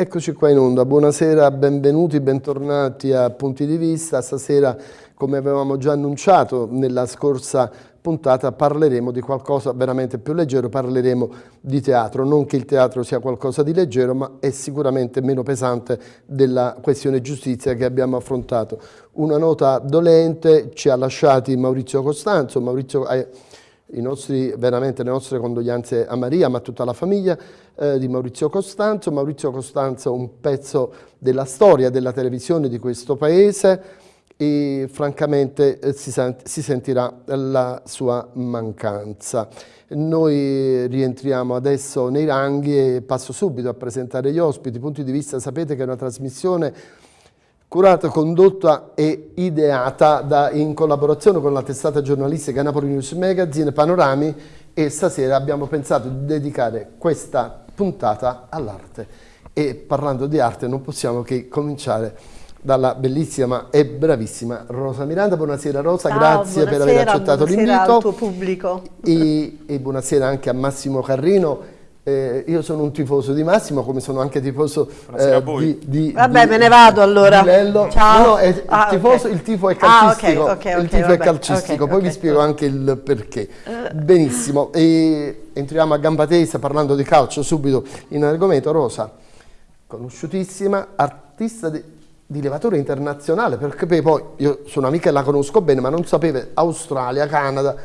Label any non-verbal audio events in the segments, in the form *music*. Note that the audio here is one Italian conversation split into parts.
Eccoci qua in onda, buonasera, benvenuti, bentornati a Punti di Vista. Stasera, come avevamo già annunciato nella scorsa puntata, parleremo di qualcosa veramente più leggero, parleremo di teatro. Non che il teatro sia qualcosa di leggero, ma è sicuramente meno pesante della questione giustizia che abbiamo affrontato. Una nota dolente ci ha lasciati Maurizio Costanzo, Maurizio... Nostri, veramente le nostre condoglianze a Maria, ma a tutta la famiglia eh, di Maurizio Costanzo. Maurizio Costanzo un pezzo della storia della televisione di questo paese e francamente eh, si, sent si sentirà la sua mancanza. Noi rientriamo adesso nei ranghi e passo subito a presentare gli ospiti. Punti di vista, sapete che è una trasmissione curata, condotta e ideata da, in collaborazione con la testata giornalistica Napoli News Magazine Panorami e stasera abbiamo pensato di dedicare questa puntata all'arte e parlando di arte non possiamo che cominciare dalla bellissima e bravissima Rosa Miranda. Buonasera Rosa, Ciao, grazie buonasera, per aver accettato l'invito. Buonasera al tuo pubblico. E, e buonasera anche a Massimo Carrino eh, io sono un tifoso di Massimo, come sono anche tifoso eh, di, di, Vabbè, di, me ne vado allora. Ciao. No, è, ah, il, tifoso, okay. il tifo è calcistico, ah, okay, okay, il tifo vabbè, è calcistico, poi vi spiego anche il perché. Benissimo, e entriamo a gamba tesa parlando di calcio subito in argomento. Rosa, conosciutissima, artista di, di levatore internazionale, perché poi io sono amica e la conosco bene, ma non sapevo Australia, Canada,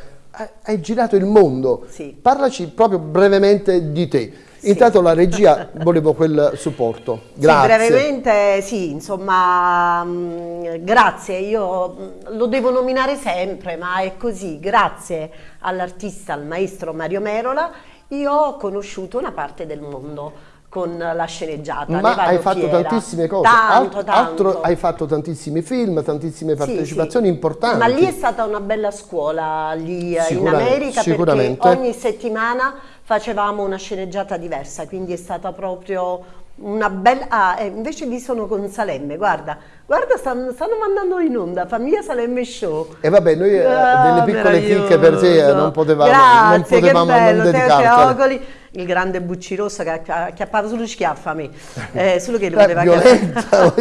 hai girato il mondo. Sì. Parlaci proprio brevemente di te. Sì. Intanto la *laughs* regia volevo quel supporto. Grazie. Sì, brevemente sì, insomma, mh, mm, grazie, io mh, mm, lo devo nominare sempre, ma è così, grazie all'artista, al maestro Mario Merola, io ho conosciuto una parte del mondo con la sceneggiata. Ma hai fatto fiera. tantissime cose, tanto, Alt tanto. altro, hai fatto tantissimi film, tantissime partecipazioni sì, sì. importanti. Ma lì è stata una bella scuola, lì in America, perché ogni settimana facevamo una sceneggiata diversa, quindi è stata proprio una bella... Ah, eh, invece lì sono con Salemme, guarda, guarda stanno, stanno mandando in onda, Famiglia Salemme Show. E vabbè, noi eh, ah, delle piccole chicche per te eh, non potevamo, Grazie, non potevamo che bello, non dedicartele il grande Buccirossa che acchiappava solo schiaffa a me, *laughs* eh, solo che lo poteva violenta,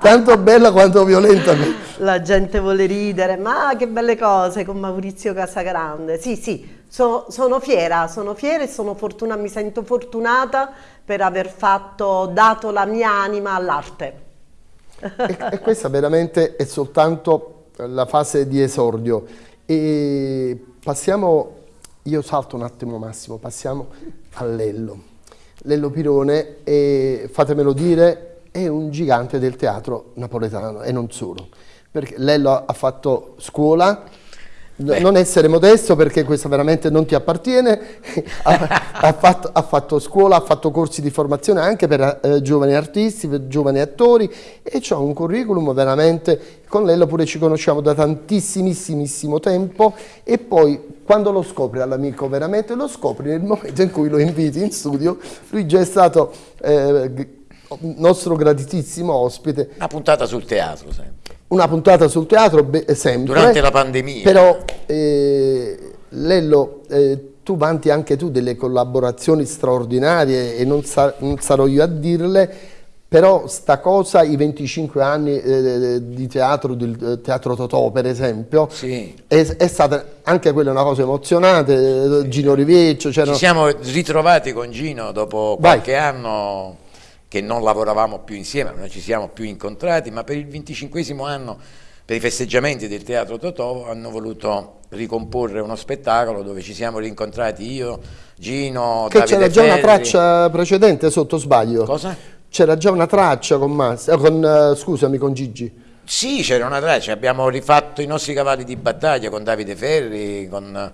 tanto bella quanto violenta. La gente vuole ridere, ma che belle cose con Maurizio Casagrande. Sì, sì, so, sono fiera, sono fiera e sono fortuna, mi sento fortunata per aver fatto, dato la mia anima all'arte. E, e questa veramente è soltanto la fase di esordio. E passiamo io salto un attimo Massimo, passiamo a Lello. Lello Pirone, è, fatemelo dire, è un gigante del teatro napoletano e non solo. Perché Lello ha fatto scuola, Beh. non essere modesto perché questo veramente non ti appartiene, *laughs* ha, ha, fatto, ha, fatto, scuola, ha fatto corsi di formazione anche per eh, giovani artisti, per giovani attori e c'ha un curriculum veramente, con lei pure ci conosciamo da tantissimissimo tempo e poi quando lo scopri all'amico veramente lo scopri nel momento in cui lo inviti in studio, lui già è stato eh, nostro graditissimo ospite. Una puntata sul teatro sempre una puntata sul teatro sempre. Durante la pandemia. Però, eh, Lello, eh, tu vanti anche tu delle collaborazioni straordinarie e non, sa non sarò io a dirle, però sta cosa, i 25 anni eh, di teatro, del eh, Teatro Totò per esempio, sì. è, è, stata anche quella una cosa emozionante, sì. Gino Rivecchio. Ci siamo ritrovati con Gino dopo qualche Vai. anno che non lavoravamo più insieme, non ci siamo più incontrati, ma per il 25 anno, per i festeggiamenti del Teatro Totò, hanno voluto ricomporre uno spettacolo dove ci siamo rincontrati io, Gino, che c'era già una traccia precedente sotto sbaglio. Cosa? C'era già una traccia con, Mas eh, con uh, scusami, con Gigi. Sì, c'era una traccia, abbiamo rifatto i nostri cavalli di battaglia con Davide Ferri,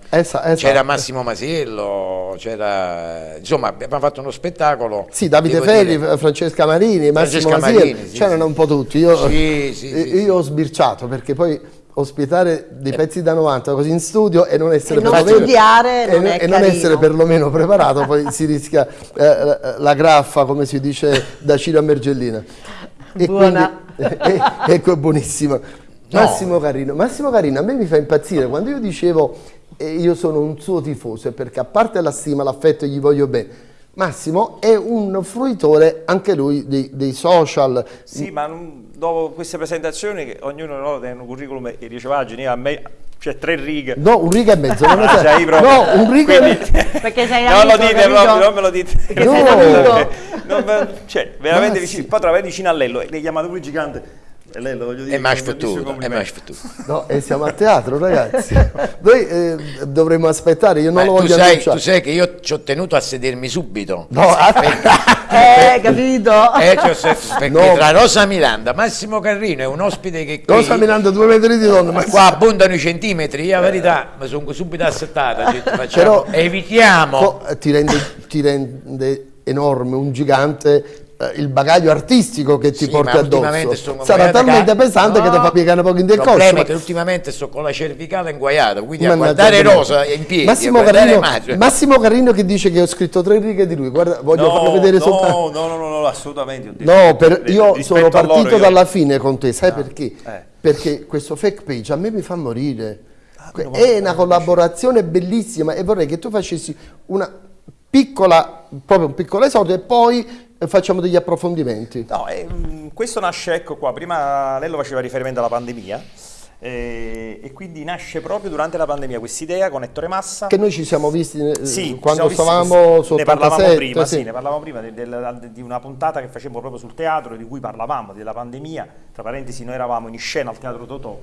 esatto. c'era Massimo Masiello, insomma abbiamo fatto uno spettacolo. Sì, Davide Ferri, dire. Francesca Marini, Massimo Francesca Masiello, sì, c'erano sì. un po' tutti. Io, sì, io ho sbirciato perché poi ospitare dei pezzi da 90 così in studio e non essere, e non studiare, non e, e non essere perlomeno preparato, poi si rischia eh, la graffa, come si dice da Ciro a Mergellina. E Buona. Quindi, eh, ecco, è buonissimo. Massimo Carino, Massimo Carino a me mi fa impazzire quando io dicevo eh, io sono un suo tifoso perché a parte la stima, l'affetto e gli voglio bene, Massimo è un fruitore anche lui dei, dei social. Sì, ma dopo queste presentazioni, ognuno no, ha un curriculum e dice pagine, a me cioè tre righe. No, un riga e mezzo. Non ah, *laughs* sei no, un riga Quindi, e mezzo. Perché sei non amico, lo dite proprio, non me lo dite. Perché no. sei non, cioè, veramente vicino, sì. poi trovavi vicino a Lello, l'hai chiamato lui gigante. E lei lo voglio dire. È mais futuro, è mais futuro. No, e siamo a teatro, ragazzi. Noi eh, dovremmo aspettare, io non Beh, lo voglio sai, Tu sai che io ci ho tenuto a sedermi subito. No, *laughs* eh, capito? Eh, perché no. tra Rosa Miranda, Massimo Carrino è un ospite che qui, Rosa Miranda due metri di donna, ma qua abbondano i centimetri, la verità, ma sono subito assettata. Però, evitiamo. Ti rende, ti rende enorme un gigante il bagaglio artistico che ti sì, porti addosso sarà talmente pesante no, che ti fa piegare un po' in del corso. Il problema è che ultimamente sto con la cervicale inguaiata, quindi a guardare Rosa in piedi, Massimo Carino, Massimo Carino che dice che ho scritto tre righe di lui, guarda, voglio no, farlo vedere no, soltanto. No, no, no, no, assolutamente. No, per, io sono partito dalla fine con te, sai ah, perché? Eh. Perché questo fake page a me mi fa morire. Ah, è una collaborazione bellissima e vorrei che tu facessi una piccola, proprio un piccolo esordio e poi facciamo degli approfondimenti. No, eh, questo nasce, ecco qua, prima Lello faceva riferimento alla pandemia eh, e quindi nasce proprio durante la pandemia questa idea con Ettore Massa. Che noi ci siamo visti eh, sì, quando siamo stavamo visti, Ne parlavamo prima, sì. sì. ne parlavamo prima di, di, di, una puntata che facevamo proprio sul teatro di cui parlavamo, della pandemia, tra parentesi noi eravamo in scena al Teatro Totò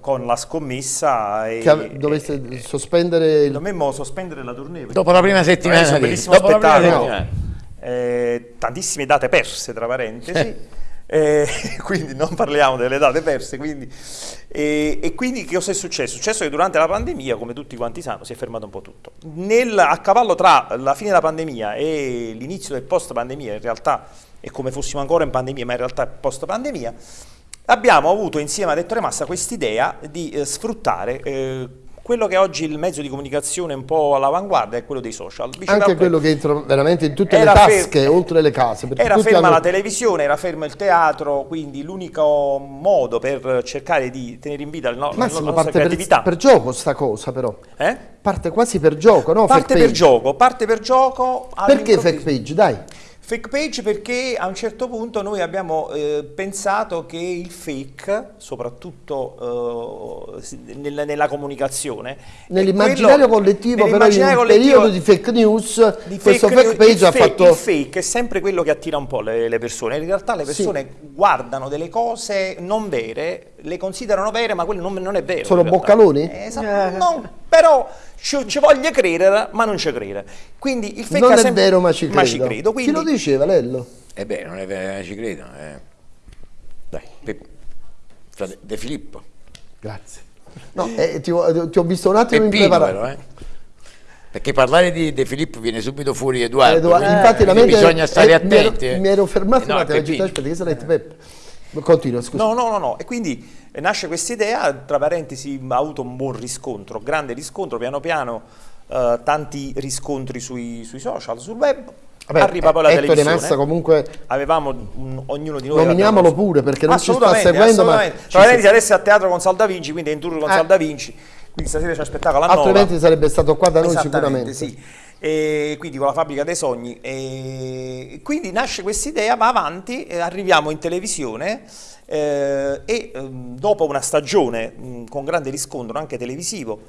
con la scommessa e, che doveste e, sospendere il... dovemmo sospendere la tournée dopo la prima settimana un bellissimo spettacolo eh, tantissime date perse tra parentesi, eh, *laughs* quindi non parliamo delle date perse, quindi, e, e, quindi che cosa è successo? È successo che durante la pandemia, come tutti quanti sanno, si è fermato un po' tutto. Nel, a cavallo tra la fine della pandemia e l'inizio del post pandemia, in realtà è come fossimo ancora in pandemia, ma in realtà è post pandemia, abbiamo avuto insieme ad Ettore Massa quest'idea di eh, sfruttare eh, quello che oggi il mezzo di comunicazione un po' all'avanguardia è quello dei social. Dice Anche quello che entra veramente in tutte le tasche, oltre le case. Era ferma hanno... la televisione, era fermo il teatro, quindi l'unico modo per cercare di tenere in vita il no, Massimo, la nostra creatività. Per, per gioco sta cosa però. Eh? Parte quasi per gioco, no? Parte per gioco, parte per gioco. Perché fake page? Dai. Fake page perché a un certo punto noi abbiamo eh, pensato che il fake, soprattutto eh, nella, nella, comunicazione... Nell'immaginario collettivo nell però in un periodo di fake news di questo fake, fake page ha fatto... Il fake è sempre quello che attira un po' le, le persone, in realtà le persone sì. guardano delle cose non vere, le considerano vere ma quello non, non è vero. Sono boccaloni? Eh, esatto, no, però ci, ci voglio credere, ma non ci crede. Quindi il fake non è sempre, vero, ma ci credo. Ma ci credo quindi... Chi lo diceva, Lello? Eh beh, non è vero, ma ci credo. Eh. Dai, Pe De Filippo. Grazie. No, eh, ti, ho, ti, ho visto un attimo Peppino, impreparato. Però, eh. Perché parlare di De Filippo viene subito fuori Edoardo. Edoardo eh, infatti la mente bisogna stare attenti. Mi ero, mi ero fermato no, un attimo, aspetta, che sarà Peppe. Continua, scusa. No, no, no, no. E quindi nasce questa idea, tra parentesi ha avuto un buon riscontro, grande riscontro, piano piano eh, tanti riscontri sui, sui, social, sul web. Vabbè, Arriva poi la Ettore televisione. Massa comunque avevamo un, ognuno di noi. Nominiamolo pure perché non ci sta seguendo. Ma tra parentesi, adesso è a teatro con Salda Vinci, quindi è in tour con eh. Salda Vinci. Quindi stasera ci aspettava la Altrimenti nova. sarebbe stato qua da noi sicuramente. Sì. E quindi con la fabbrica dei sogni. E quindi nasce questa idea, va avanti, arriviamo in televisione eh, e eh, dopo una stagione mh, con grande riscontro anche televisivo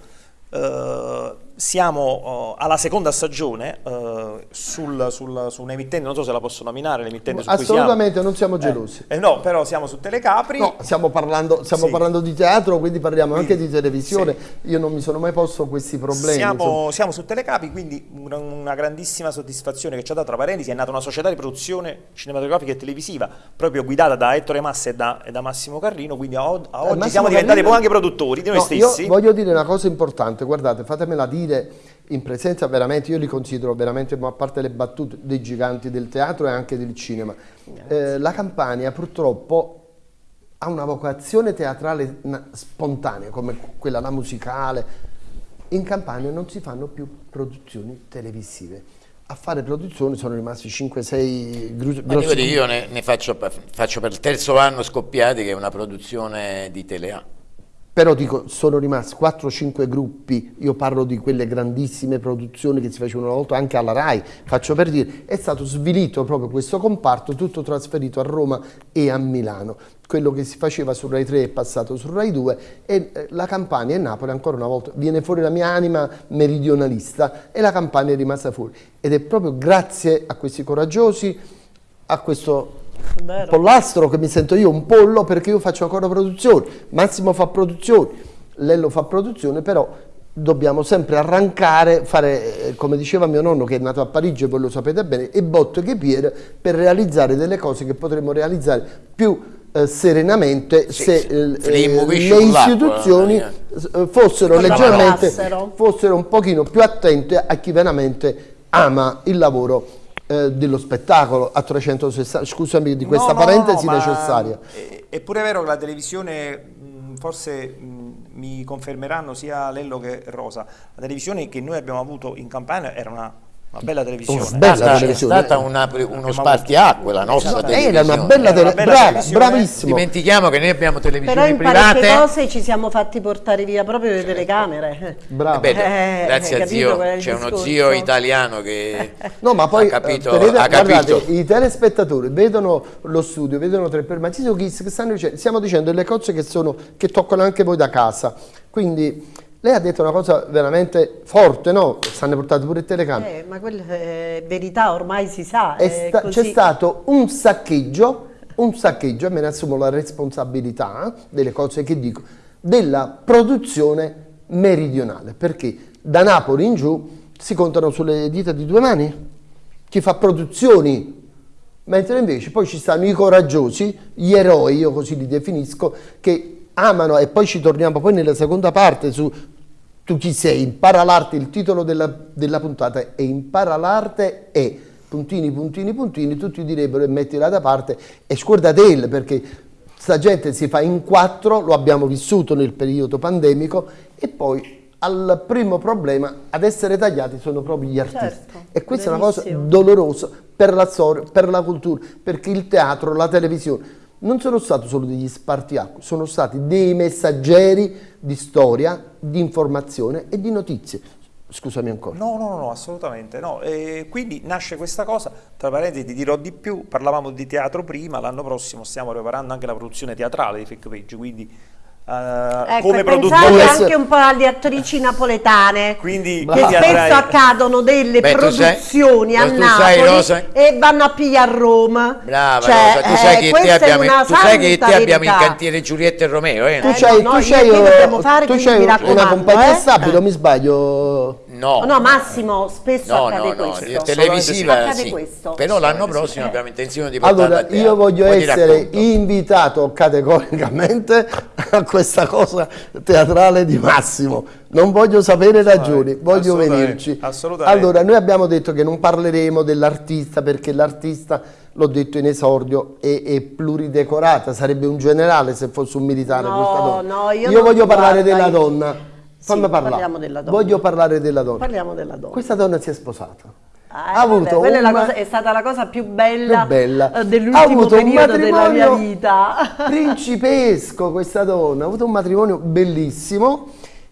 eh, siamo uh, alla seconda stagione uh, sul, sul, su un'emittente, non so se la posso nominare l'emittente su Assolutamente, non siamo eh, gelosi. Eh, no, però siamo su Telecapri. No, stiamo parlando, stiamo sì. parlando di teatro, quindi parliamo quindi, anche di televisione. Sì. Io non mi sono mai posto questi problemi. Siamo, siamo su Telecapri, quindi una, una, grandissima soddisfazione che ci ha dato tra parentesi, è nata una società di produzione cinematografica e televisiva, proprio guidata da Ettore Massa e da, e da Massimo Carrino, quindi a, a oggi eh, siamo diventati poi anche produttori di noi no, stessi. Io voglio dire una cosa importante, guardate, fatemela dire dire in presenza veramente, io li considero veramente, a parte le battute, dei giganti del teatro e anche del cinema. Eh, la Campania purtroppo ha una vocazione teatrale spontanea, come quella la musicale. In Campania non si fanno più produzioni televisive a fare produzioni sono rimasti 5-6 grossi io ne, ne faccio, faccio, per il terzo anno scoppiati che è una produzione di Telea però dico, sono rimasti 4-5 gruppi, io parlo di quelle grandissime produzioni che si facevano una volta anche alla RAI, faccio per dire, è stato svilito proprio questo comparto, tutto trasferito a Roma e a Milano. Quello che si faceva su Rai 3 è passato su Rai 2 e eh, la Campania e Napoli ancora una volta viene fuori la mia anima meridionalista e la Campania è rimasta fuori. Ed è proprio grazie a questi coraggiosi, a questo Vero. pollastro che mi sento io un pollo perché io faccio ancora produzione, Massimo fa produzione, Lello fa produzione, però dobbiamo sempre arrancare, fare eh, come diceva mio nonno che è nato a Parigi, voi lo sapete bene, e botto che piede per realizzare delle cose che potremmo realizzare più eh, serenamente sì, se sì. Eh, eh le istituzioni eh, fossero leggermente, fossero un pochino più attente a chi veramente ama il lavoro eh, dello spettacolo a 360, scusami di questa no, parentesi no, necessaria. È, è, pure vero che la televisione, forse mi confermeranno sia Lello che Rosa, la televisione che noi abbiamo avuto in Campania era una una bella televisione. Una bella è, televisione. è stata una, uno spartiacque la nostra televisione. Era una bella, tele bella Brava, televisione. Bravissimo. Dimentichiamo che noi abbiamo televisioni Però in private. Però cose ci siamo fatti portare via proprio le telecamere. Bravo. Eh beh, grazie a zio, c'è uno zio italiano che *laughs* no, ma poi, ha capito. Vedete, ha capito. Guardate, I telespettatori vedono lo studio, vedono tre per ma ci sono che stanno dicendo, stiamo dicendo delle cose che, sono, che toccano anche voi da casa. Quindi lei ha detto una cosa veramente forte, no? Stanno portate pure il telecamere. Eh, ma quella è verità, ormai si sa. C'è stato un saccheggio, un saccheggio, e me ne assumo la responsabilità eh, delle cose che dico, della produzione meridionale, perché da Napoli in giù si contano sulle dita di due mani chi fa produzioni, mentre invece poi ci stanno i coraggiosi, gli eroi, io così li definisco, che amano e poi ci torniamo poi nella seconda parte su tu chi sei, impara l'arte, il titolo della, della puntata è impara l'arte e puntini, puntini, puntini, tutti direbbero e mettila da parte e scordatele perché sta gente si fa in quattro, lo abbiamo vissuto nel periodo pandemico e poi al primo problema ad essere tagliati sono proprio gli artisti certo, e questa benissimo. è una cosa dolorosa per la storia, per la cultura, perché il teatro, la televisione non sono stati solo degli spartiacque, sono stati dei messaggeri di storia, di informazione e di notizie. Scusami ancora. No, no, no, assolutamente no. E quindi nasce questa cosa, tra parentesi ti dirò di più, parlavamo di teatro prima, l'anno prossimo stiamo preparando anche la produzione teatrale di Fake Page, quindi ecco, come produttore anche un po' alle attrici napoletane quindi, che spesso avrai... accadono delle Beh, produzioni sai, a Napoli e vanno a pigliare a Roma brava cioè, Rosa, tu sai eh, che te abbiamo, tu sai che te abbiamo in cantiere Giulietta e Romeo eh? tu c'hai no, no, una compagnia eh? stabile eh. mi sbaglio No, no, Massimo, spesso no, accade no, questo. No, televisiva sì. Questo. Però l'anno prossimo abbiamo intenzione di portarla Allora, io voglio Poi essere invitato categoricamente *laughs* a questa cosa teatrale di Massimo. Non voglio sapere ragioni, voglio venirci. Assolutamente. Allora, noi abbiamo detto che non parleremo dell'artista perché l'artista, l'ho detto in esordio, è, è, pluridecorata, sarebbe un generale se fosse un militare no, questa donna. No, io, io voglio parlare della donna Fammi sì, parlare. Parliamo della donna. Voglio parlare della donna. Parliamo della donna. Questa donna si è sposata. Ah, ha avuto vabbè, una... è, cosa, è, stata la cosa più bella, bella. Eh, dell'ultimo periodo della mia vita. *laughs* principesco questa donna, ha avuto un matrimonio bellissimo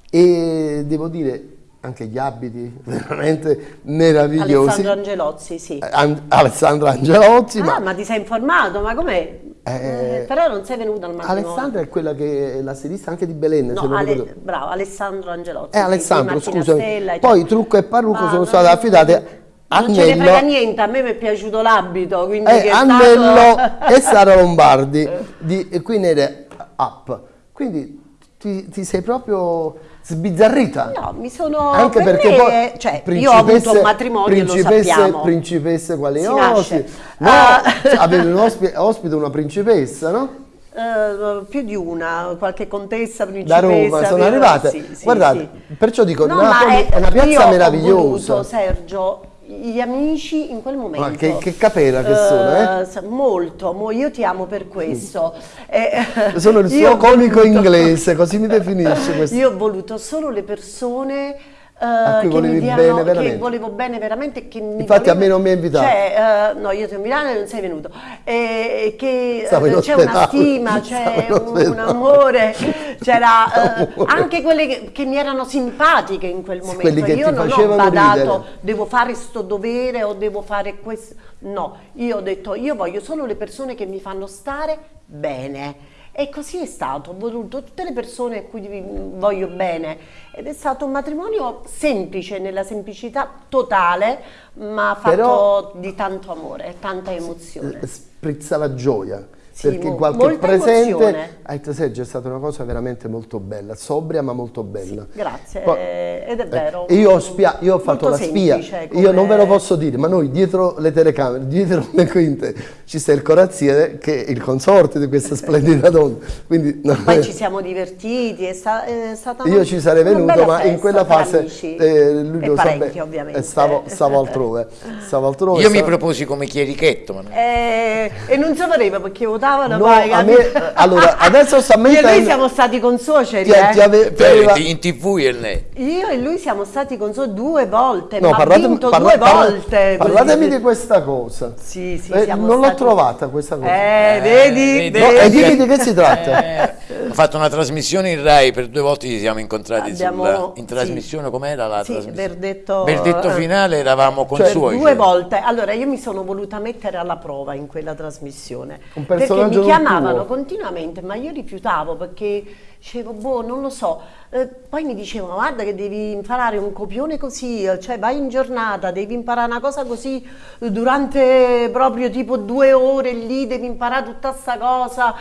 e devo dire anche gli abiti *laughs* veramente meravigliosi. Alessandro Angelozzi, sì. An Alessandro Angelozzi. Ah, ma... ma ti sei informato? Ma com'è? Eh, però non sei venuta al matrimonio. Alessandra è quella che è la stilista anche di Belen. No, Ale, bravo, Alessandro Angelotti. Eh, Alessandro, scusa. Poi trucco e parrucco ah, sono state affidate a non ce ne frega niente, a me mi è piaciuto l'abito, quindi eh, Annello stato... *laughs* e Sara Lombardi, di, era up. Quindi ti, ti sei proprio sbizzarrita. No, mi sono... Anche per perché me, poi... Cioè, io ho avuto un matrimonio, principesse, lo Principesse quali osi. No, uh, avevi un ospite, ospite una principessa, no? Uh, più di una, qualche contessa, principessa. Da Roma sono arrivate. Sì, sì, Guardate, sì. perciò dico, no, Napoli è, è, una piazza meravigliosa. Voluto, Sergio, gli amici in quel momento. Ma che, che capera che sono, eh? Uh, molto, mo io ti amo per questo. Eh, *laughs* sono il suo *laughs* comico voluto, inglese, così mi definisce *laughs* questo. Io ho voluto solo le persone a cui volevi diano, bene veramente. Che volevo bene veramente. Che mi Infatti voleva, a me non mi hai invitato. Cioè, uh, no, io sono a Milano e non sei venuto. E, che uh, c'è una stima, *laughs* c'è un, un, amore, c'era *laughs* uh, anche quelle che, che, mi erano simpatiche in quel momento. io non ho badato, ridere. devo fare sto dovere o devo fare questo. No, io ho detto, io voglio solo le persone che mi fanno stare bene e così è stato, ho voluto tutte le persone a cui voglio bene ed è stato un matrimonio semplice, nella semplicità totale, ma fatto Però, di tanto amore, tanta emozione. Sprizzava gioia sì, perché in qualche presente hai detto Sergio è stata una cosa veramente molto bella, sobria ma molto bella. Sì, grazie, Poi, ed è eh, vero. Eh, io, ho, spia, io ho fatto la spia, come... io non ve lo posso dire, ma noi dietro le telecamere, dietro le quinte ci sta il corazziere che è il consorte di questa *laughs* splendida donna. Quindi, no, Poi ci siamo divertiti, è, sta, è stata Io ci sarei venuto, ma in quella fase eh, lui lo sa bene, stavo, stavo, *laughs* altrove, stavo altrove. Io stavo... mi proposi come chierichetto. Ma non... eh, e non sapeva perché votavo votavano no, poi, a me, allora, adesso. Io e lui siamo stati consuoceri, ti, eh? ti ave, ti aveva... in tv e lei. Io e lui siamo stati consuoceri due volte, no, ma parlate, vinto parla, due parla, volte. Parlatemi di questa cosa. Sì, sì, eh, non l'ho trovata questa cosa. Eh, vedi? vedi. No, e dimmi di che si tratta. Eh, ho fatto una trasmissione in Rai, per due volte ci siamo incontrati Abbiamo, sulla, in trasmissione, sì. com'era la sì, trasmissione? Verdetto, verdetto finale eravamo consuoceri. Cioè, due volte, allora io mi sono voluta mettere alla prova in quella trasmissione. Un personaggio perché mi chiamavano continuamente, ma io rifiutavo perché dicevo, boh, non lo so. Eh, poi mi dicevano, guarda che devi imparare un copione così, eh, cioè vai in giornata, devi imparare una cosa così durante proprio tipo due ore lì, devi imparare tutta questa cosa.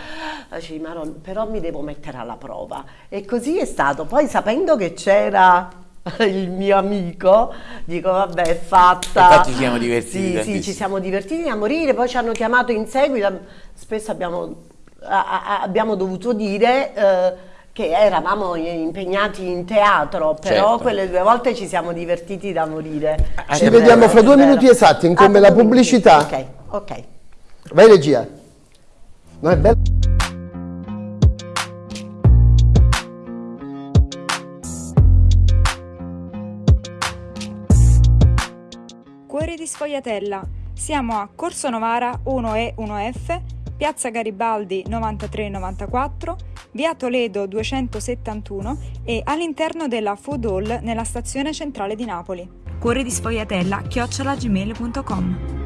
Dicevo, ma non, però mi devo mettere alla prova. E così è stato. Poi sapendo che c'era *laughs* il mio amico, dico vabbè è fatta. Infatti ci siamo divertiti. Sì, sì, ci siamo divertiti a morire, poi ci hanno chiamato in seguito, spesso abbiamo abbiamo dovuto dire eh, che eravamo impegnati in teatro, però certo. quelle due volte ci siamo divertiti da morire. Ci vediamo fra due minuti esatti, in come ah, la pubblicità. Ok, ok. Vai regia. No, è bello. Di Sfogliatella. Siamo a Corso Novara 1E 1F Piazza Garibaldi 93-94, via Toledo 271 e all'interno della Food Hall nella stazione centrale di Napoli. Cuore di sfogliatella chiocciolagmail.com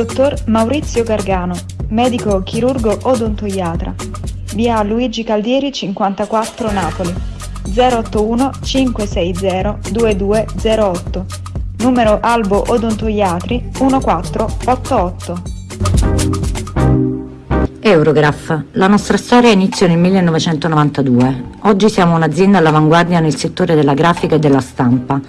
Dottor Maurizio Gargano, medico chirurgo odontoiatra, via Luigi Caldieri 54 Napoli, 081 560 2208, numero Albo Odontoiatri 1488. Eurograph, la nostra storia inizia nel 1992. Oggi siamo un'azienda all'avanguardia nel settore della grafica e della stampa.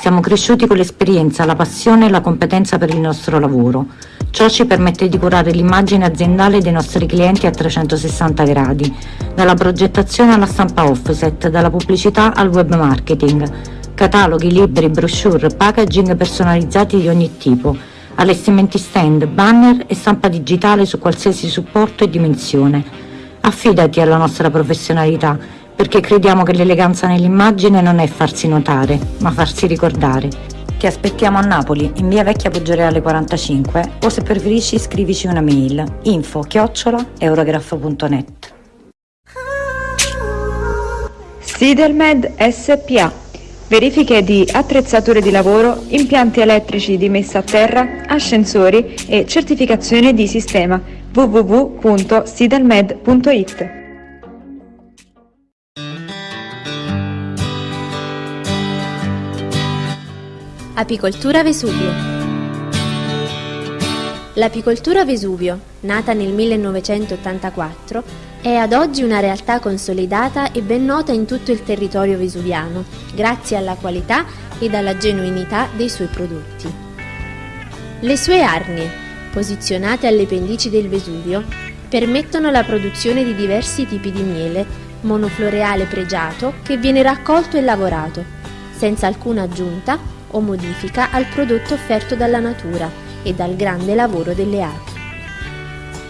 Siamo cresciuti con l'esperienza, la passione e la competenza per il nostro lavoro. Ciò ci permette di curare l'immagine aziendale dei nostri clienti a 360 gradi, dalla progettazione alla stampa offset, dalla pubblicità al web marketing, cataloghi, libri, brochure, packaging personalizzati di ogni tipo, allestimenti stand, banner e stampa digitale su qualsiasi supporto e dimensione. Affidati alla nostra professionalità, perché crediamo che l'eleganza nell'immagine non è farsi notare, ma farsi ricordare. Ti aspettiamo a Napoli, in via Vecchia Poggioreale 45 o se preferisci scrivici una mail info chiocciola eurograph.net Sidelmed SPA Verifiche di attrezzature di lavoro, impianti elettrici di messa a terra, ascensori e certificazione di sistema www.sidelmed.it Apicoltura Vesuvio L'apicoltura Vesuvio, nata nel 1984, è ad oggi una realtà consolidata e ben nota in tutto il territorio vesuviano, grazie alla qualità ed alla genuinità dei suoi prodotti. Le sue arnie, posizionate alle pendici del Vesuvio, permettono la produzione di diversi tipi di miele, monofloreale pregiato che viene raccolto e lavorato, senza alcuna aggiunta o modifica al prodotto offerto dalla natura e dal grande lavoro delle api.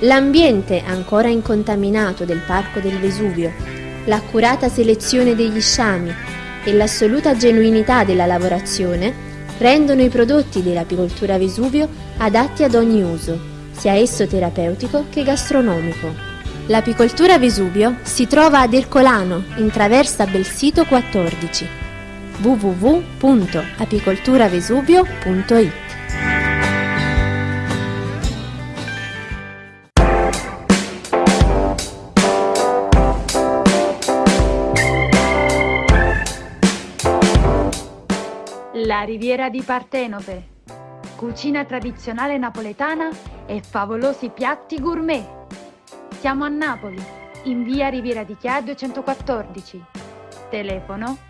L'ambiente ancora incontaminato del Parco del Vesuvio, l'accurata selezione degli sciami e l'assoluta genuinità della lavorazione rendono i prodotti dell'apicoltura Vesuvio adatti ad ogni uso, sia esso terapeutico che gastronomico. L'apicoltura Vesuvio si trova ad Ercolano, in traversa Belsito 14 www.apicolturavesuvio.it La riviera di Partenope. Cucina tradizionale napoletana e favolosi piatti gourmet. Siamo a Napoli, in via Riviera di Chia 214. Telefono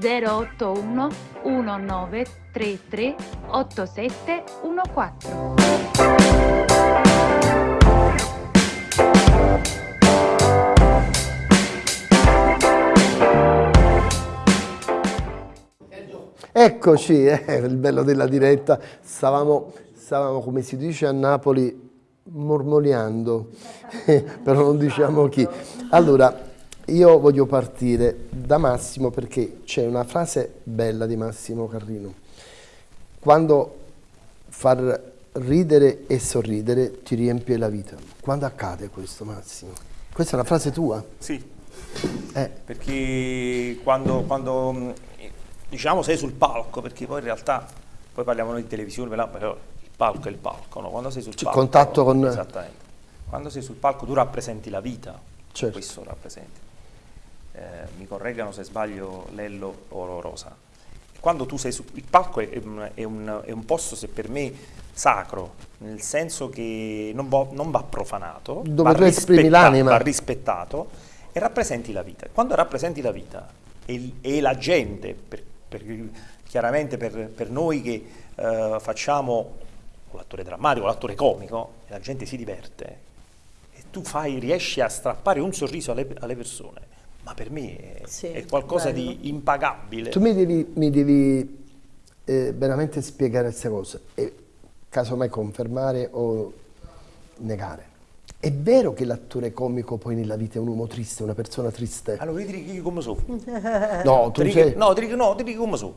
081 1933 8714. Eccoci, eh, il bello della diretta, stavamo, stavamo, come si dice a Napoli, mormoriando, *laughs* però non diciamo chi. Allora, io voglio partire da Massimo perché c'è una frase bella di Massimo Carrino. Quando far ridere e sorridere ti riempie la vita. Quando accade questo, Massimo? Questa è una frase tua? Sì, eh. perché quando, quando diciamo sei sul palco, perché poi in realtà, poi parliamo noi di televisione, però il palco è il palco, no? quando sei sul palco... contatto con... Esattamente. Quando sei sul palco tu rappresenti la vita, certo. questo rappresenti. Eh, mi correggano se sbaglio Lello o Rosa. Quando tu sei sul il palco è, è, un, è un posto, se per me, sacro, nel senso che non va, non va profanato, Dove va, rispettato, va rispettato e rappresenti la vita. Quando rappresenti la vita e, e la gente, per, per, chiaramente per, per, noi che eh, facciamo l'attore drammatico, l'attore comico, la gente si diverte e tu fai, riesci a strappare un sorriso alle, alle persone, ma per me è, sì, è qualcosa bello. di impagabile. Tu mi devi, mi devi eh, veramente spiegare queste cose e casomai confermare o negare. È vero che l'attore comico poi nella vita è un uomo triste, una persona triste? Allora io ti dico come sono. *laughs* No, tu ti sei... No, ti dico, no, ti dico come sono.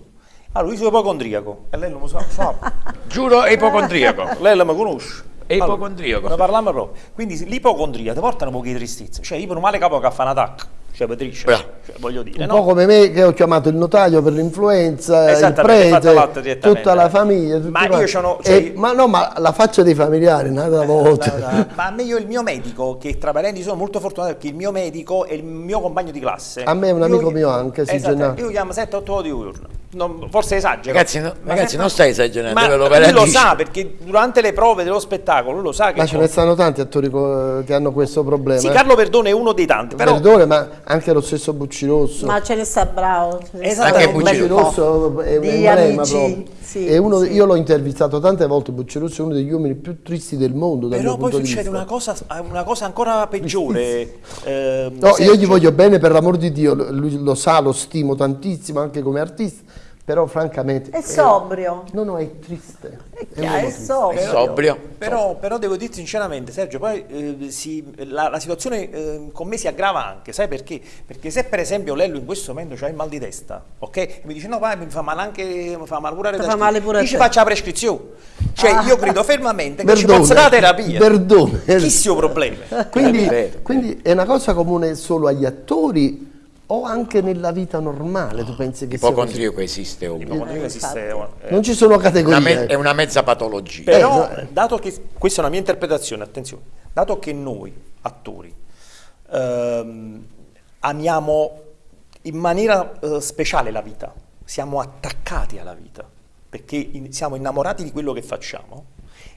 Allora io sono ipocondriaco e lei non lo sa. sa. *laughs* Giuro è ipocondriaco. *laughs* lei la mi conosce. È ipocondriaco. Allora, ne parliamo proprio. Quindi l'ipocondria ti porta un po' di tristezza. Cioè io per un male capo che fa un attacco cioè Patricia, cioè, voglio dire. Un no? po' come me che ho chiamato il notaio per l'influenza, il prete, tutta la famiglia. Ma io sono... Cioè, e, ma no, ma la faccia dei familiari, nata eh, volta. Da, ma a me io il mio medico, che tra parenti sono molto fortunato perché il mio medico è il mio compagno di classe. A me è un io, amico mio anche, si esatto, Io chiamo 7-8 ore di giorno. Non, forse esagero. Ragazzi, no, ragazzi non stai esagerando. Ma lui lo sa perché durante le prove dello spettacolo lo sa che. Ma ce ne stanno tanti attori che hanno questo problema. Sì, Carlo Perdone è uno dei tanti. Però... Perdone, ma anche lo stesso Buccirosso. Ma ce ne sta bravo. Esatto, anche Buccirosso è un emblema proprio. Sì, uno, sì. Io l'ho intervistato tante volte, Buccirosso è uno degli uomini più tristi del mondo. Però poi succede una cosa, una cosa, ancora peggiore. eh, no, Sergio. io gli voglio bene per l'amor di Dio, lui lo sa, lo stimo tantissimo anche come artista però francamente... È sobrio. no, no, è triste. È, chiaro, è, è sobrio. È sobrio. Però, però, devo dirti sinceramente, Sergio, poi eh, si, la, la, situazione eh, con me si aggrava anche, sai perché? Perché se per esempio Lello in questo momento c'ha il mal di testa, ok? E mi dice no, vai, mi fa male anche, mi fa male pure la fa male pure Dice faccia la prescrizione. Cioè ah. io credo fermamente che Berdone, ci fosse la terapia. Perdone. Chi sia problema? Quindi, quindi è una cosa comune solo agli attori o anche nella vita normale tu pensi che l'ipocondriaco esiste l'ipocondriaco esiste eh, non ci sono categorie. Una è una mezza patologia. Però eh, dato che questa è una mia interpretazione attenzione dato che noi attori ehm, amiamo in maniera eh, speciale la vita siamo attaccati alla vita perché in, siamo innamorati di quello che facciamo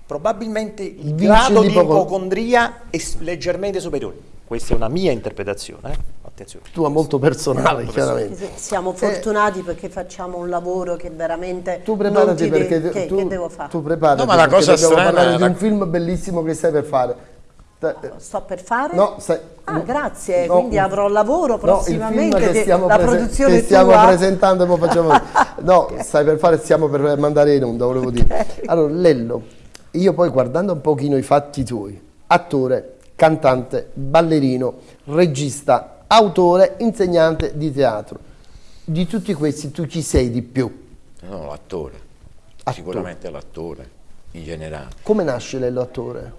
probabilmente il Vinci grado di ipocondria è leggermente superiore questa è una mia interpretazione, eh? attenzione. Tua molto personale, molto chiaramente. Siamo fortunati eh, perché facciamo un lavoro che veramente tu preparati perché che, tu, che devo fare? Tu preparati no, ma la cosa dobbiamo strana, parlare la... di un film bellissimo che stai per fare. Sto per fare? No, stai, ah, grazie, no, quindi avrò lavoro prossimamente. No, che stiamo, la produzione che stiamo presentando e facciamo. *laughs* no, okay. stai per fare, stiamo per mandare in onda, volevo okay. dire. Allora, Lello, io poi guardando un pochino i fatti tuoi, attore, cantante, ballerino, regista, autore, insegnante di teatro. Di tutti questi tu ci sei di più? No, l'attore. Sicuramente l'attore, in generale. Come nasce l'attore?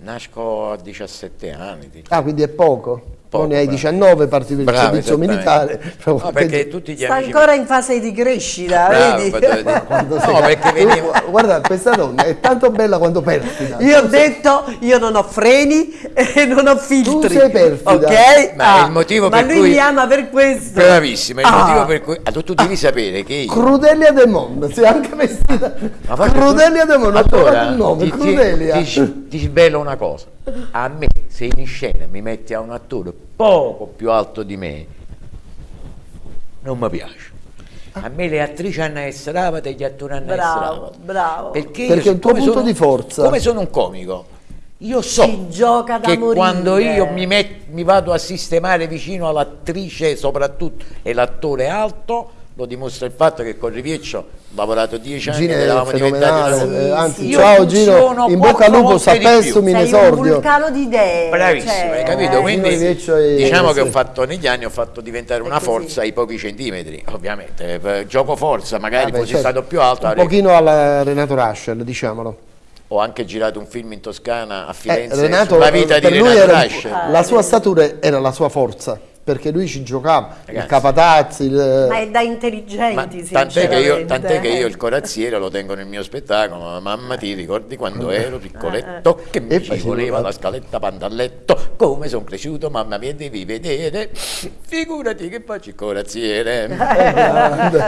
Nasco a 17 anni. Diciamo. Ah, quindi è poco? Poco, ne hai 19 partiti per il servizio militare. No, perché tutti gli Sta amici... ancora in fase di crescita, bravo, vedi? *laughs* no, sei... perché venivo... Guarda, questa donna è tanto bella quanto perfida. Io ho detto, io non ho freni e non ho filtri. Tu sei perfida. Ok? Ma, ah, il motivo ma per lui cui... mi ama per questo. Bravissima, il ah. motivo per cui... Allora, tu devi sapere che io... Crudelia De Mondo, sei anche vestita... Crudelia De Mondo, allora, il nome, ti, Crudelia. Ti, ti, ti svelo una cosa a me se in scena mi metti a un attore poco più alto di me non mi piace. A me le attrici hanno essere bravate e gli attori hanno bravo, bravo. Perché, perché è il tuo punto sono, di forza. come sono un comico io so che morire. quando io mi, met, mi vado a sistemare vicino all'attrice soprattutto e l'attore alto lo dimostra il fatto che con Rivieccio ho lavorato dieci anni Gino eravamo diventati sì, eh, anzi sì. ciao Gino in bocca al lupo sapessimo in esordio un vulcano di idee bravissimo cioè, hai capito? Eh. quindi diciamo è, che ho fatto negli anni ho fatto diventare una forza ai pochi centimetri ovviamente. Per gioco forza magari Vabbè, fossi certo. stato più alto un avrei... pochino alla Renato Raschel diciamolo. Ho anche girato un film in Toscana a Firenze eh, Renato, la vita di Renato Raschel la sua statura era la sua forza perché lui ci giocava, Ragazzi, il Capatazzi. Il... Ma è da intelligenti, tant'è che, io, tant'è che io il corazziere lo tengo nel mio spettacolo, mamma ti ricordi quando ero piccoletto che mi e ci voleva la scaletta pantalletto, come sono cresciuto, mamma mia devi vedere, figurati che faccio il corazziere.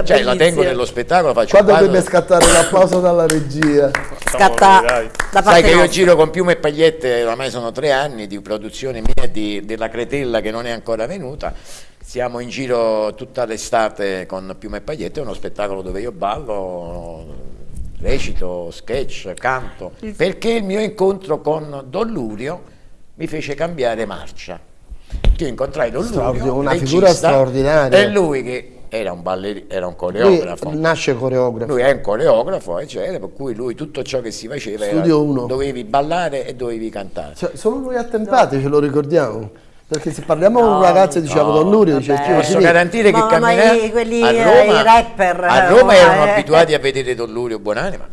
cioè la tengo nello spettacolo, faccio Quando deve scattare l'applauso dalla regia? Scatta da Sai che io giro con piume e pagliette, ormai sono tre anni di produzione mia di, della Cretella che non è ancora venuta venuta. Siamo in giro tutta l'estate con Piume e Pagliette, è uno spettacolo dove io ballo, recito, sketch, canto, perché il mio incontro con Don Lurio mi fece cambiare marcia. Io incontrai Don Lurio, una figura straordinaria. È lui che era un, ballerino, era un coreografo. Lui nasce coreografo. Lui è un coreografo, eccetera, per cui lui tutto ciò che si faceva Studio era, uno. dovevi ballare e dovevi cantare. Cioè, solo noi attempati no. ce lo ricordiamo. Perché se parliamo no, con un ragazzo e diciamo no, Don Lurio, dice Posso garantire che camminare quelli, a Roma, rapper, a Roma erano eh. abituati a vedere Don Lurio Buonanima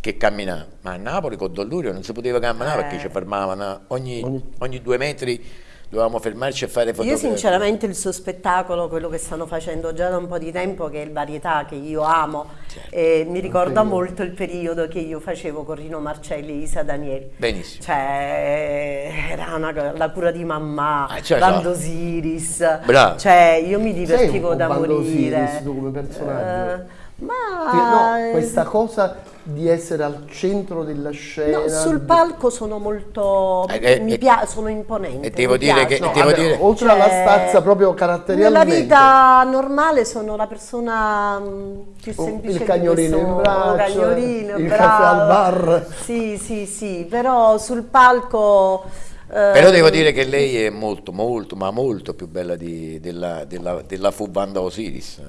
che camminava, ma a Napoli con Don Lurio non si poteva camminare eh. perché ci fermavano ogni, ogni due metri dovevamo fermarci e fare fotografie. Io sinceramente il suo spettacolo, quello che stanno facendo già da un po' di tempo, che è il varietà che io amo, certo. eh, mi ricorda molto il periodo che io facevo con Rino Marcelli e Isa Danieli. Benissimo. Cioè, era una, la cura di mamma, ah, cioè, Osiris. Bravo. Cioè, io mi divertivo da morire. Osiris tu come personaggio. Uh, ma... No, questa cosa di essere al centro della scena. No, sul palco sono molto eh, eh, mi piace, sono imponente. E devo dire che no, devo vabbè, dire... oltre cioè, alla stazza proprio caratterialmente. Nella vita normale sono la persona mm, più semplice il cagnolino in braccio, cagnolino, il bravo. caffè al bar. Sì, sì, sì, però sul palco però devo dire che lei è molto, molto, ma molto più bella di, della, della, della fu Banda Osiris.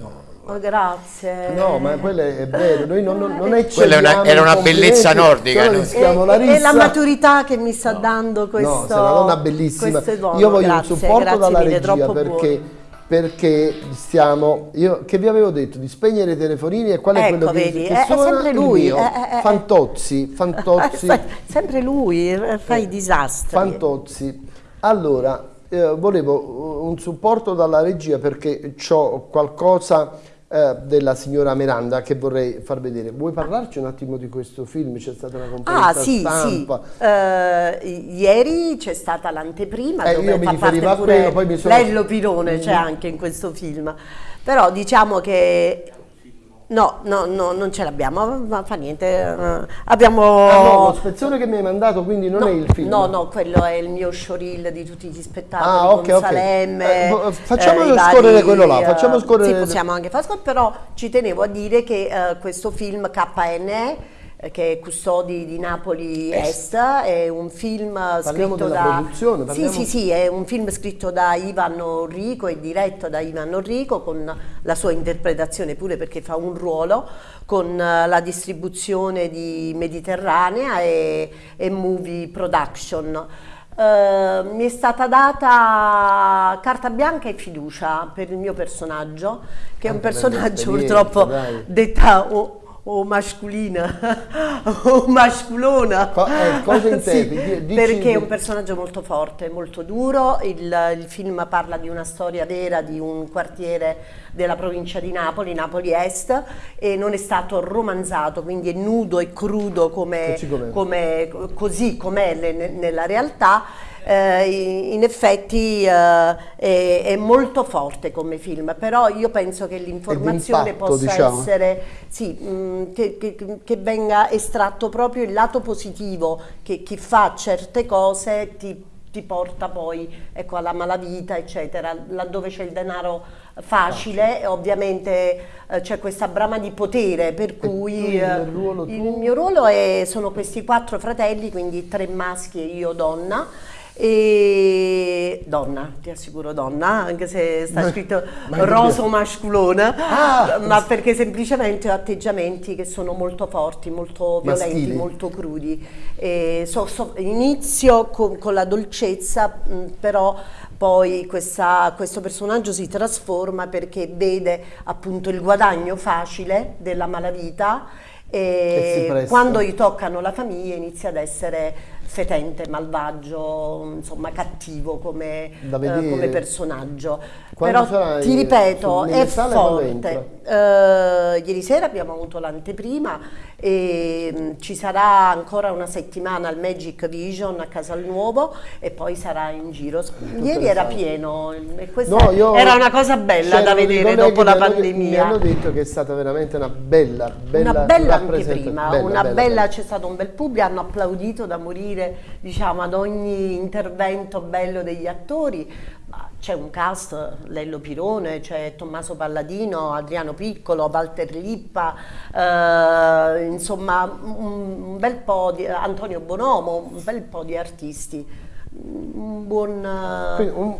Oh, grazie. No, ma quella è vero, noi non, non, non Quella una, era una bellezza nordica. No? E, e, la maturità che mi sta no. dando questo. No, sei una donna bellissima. Io voglio grazie, un supporto dalla mille, regia perché. Buono perché stiamo, io che vi avevo detto di spegnere i telefonini e qual è ecco, quello vedi, che, che è, è sempre lui, è, è, Fantozzi, *laughs* Fantozzi. sempre lui, fa i disastri. Fantozzi. Allora, eh, volevo un supporto dalla regia perché ho qualcosa eh, della signora Miranda che vorrei far vedere. Vuoi parlarci un attimo di questo film? C'è stata una conferenza ah, sì, stampa. Sì. Uh, ieri c'è stata l'anteprima eh, io mi riferivo a quello, poi mi sono... Lello Pirone c'è mm. anche in questo film. Però diciamo che No, no, no, non ce l'abbiamo, ma fa niente. Eh, abbiamo... Ah no, lo spezzone che mi hai mandato quindi non no, è il film? No, no, quello è il mio showreel di tutti gli spettacoli ah, okay, con Salemme. Okay. Eh, facciamo eh, scorrere vari, quello là, facciamo scorrere... Sì, possiamo anche far scorrere, però ci tenevo a dire che eh, questo film KNE che è Custodi di Napoli Est, è un film parliamo scritto da... Sì, sì, sì, è un film scritto da Ivan Orrico e diretto da Ivan Orrico con la sua interpretazione pure perché fa un ruolo con la distribuzione di Mediterranea e, e Movie Production. Uh, mi è stata data carta bianca e fiducia per il mio personaggio, che è un personaggio purtroppo d'età o masculina *laughs* o masculona. Co eh, cosa *laughs* intendi? Sì, perché è un personaggio molto forte, molto duro. Il, il, film parla di una storia vera di un quartiere della provincia di Napoli, Napoli Est, e non è stato romanzato, quindi è nudo e crudo come, come, così com'è nella realtà eh, in effetti eh, è, è, molto forte come film, però io penso che l'informazione possa diciamo. essere, sì, mh, mm, che, che, che, venga estratto proprio il lato positivo, che chi fa certe cose ti, ti porta poi ecco, alla malavita, eccetera, laddove c'è il denaro facile, ovviamente eh, c'è questa brama di potere, per cui il, eh, il mio ruolo è, sono questi quattro fratelli, quindi tre maschi e io donna, e donna, ti assicuro donna, anche se sta scritto roso masculona, ah, ma perché semplicemente ho atteggiamenti che sono molto forti, molto violenti, maschili. molto crudi. So, so, inizio con, con, la dolcezza, però poi questa, questo personaggio si trasforma perché vede appunto il guadagno facile della malavita e quando gli toccano la famiglia inizia ad essere fetente, malvagio, insomma cattivo come, eh, come personaggio. Quando Però ti ripeto, è forte. Uh, ieri sera abbiamo avuto l'anteprima e um, ci sarà ancora una settimana al Magic Vision a Casal Nuovo e poi sarà in giro. Ieri era pieno e questa no, era una cosa bella da vedere dopo la pandemia. Mi hanno detto che è stata veramente una bella, bella, una bella anteprima, bella, una bella, bella c'è stato un bel pubblico, hanno applaudito da morire diciamo, ad ogni intervento bello degli attori c'è un cast, Lello Pirone, c'è Tommaso Palladino, Adriano Piccolo, Walter Lippa, eh, insomma un, bel po' di Antonio Bonomo, un bel po' di artisti un buon, un,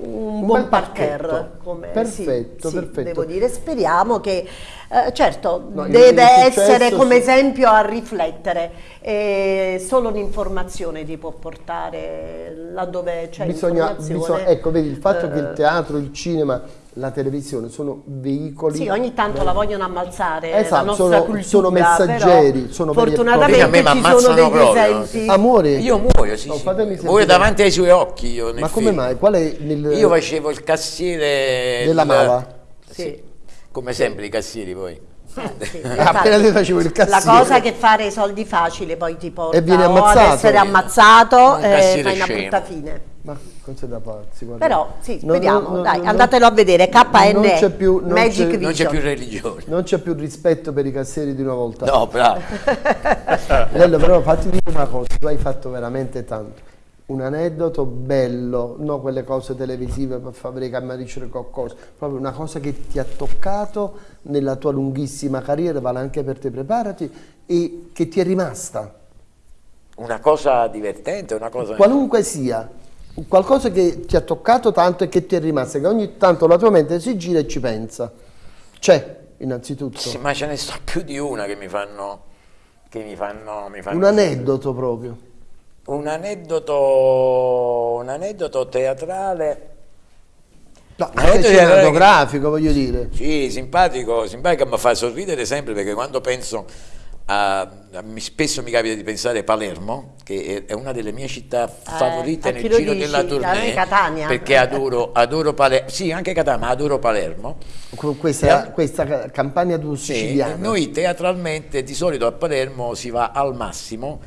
un, buon parterre come, perfetto, sì, perfetto. Sì, devo dire. Speriamo che eh, certo no, deve essere come esempio a riflettere e solo l'informazione ti può portare laddove c'è bisogna, bisogna, ecco vedi il fatto eh, che il teatro il cinema la televisione sono veicoli. Sì, ogni tanto la vogliono ammalzare. Esatto, sono, cultura, sono, messaggeri. Sono fortunatamente ci sono degli proprio. esempi. Amore. Io muoio, sì, no, sì. muoio davanti ai suoi occhi. Io Ma come mai? Qual è il... Io facevo il cassiere della Mala. Sì. sì. Come sempre i cassieri poi. Eh, sì, appena ti facevo il cassiere. La cosa che fare i soldi facili poi ti porta e viene ammazzato. ad essere ammazzato e fai una brutta fine. Ma non c'è da pazzi. Guarda. Però sì, speriamo, no, dai, andatelo a vedere, KN non c'è più, non Magic Vision. Non c'è più religione. Non c'è più rispetto per i cassieri di una volta. No, bravo. *laughs* Bello, però fatti dire una cosa, tu hai fatto veramente tanto. Un aneddoto bello, non quelle cose televisive per far vedere camaricere qualcosa, proprio una cosa che ti ha toccato nella tua lunghissima carriera, vale anche per te, preparati, e che ti è rimasta. Una cosa divertente, una cosa... Qualunque sia qualcosa che ti ha toccato tanto e che ti è rimasto, che ogni tanto la tua mente si gira e ci pensa. C'è, innanzitutto. Sì, ma ce ne sto più di una che mi fanno... Che mi fanno, mi fanno un aneddoto proprio. Un aneddoto, un aneddoto teatrale... No, anche cinematografico, voglio dire. Sì, simpatico, simpatico, mi fa sorridere sempre perché quando penso a, spesso mi capita di pensare a Palermo, che è una delle mie città eh, favorite nel giro dici? della tournée, Catania. perché adoro, adoro Palermo, sì anche Catania, ma adoro Palermo. Questa, e, questa campagna siciliana. Sì, noi teatralmente di solito a Palermo si va al Massimo,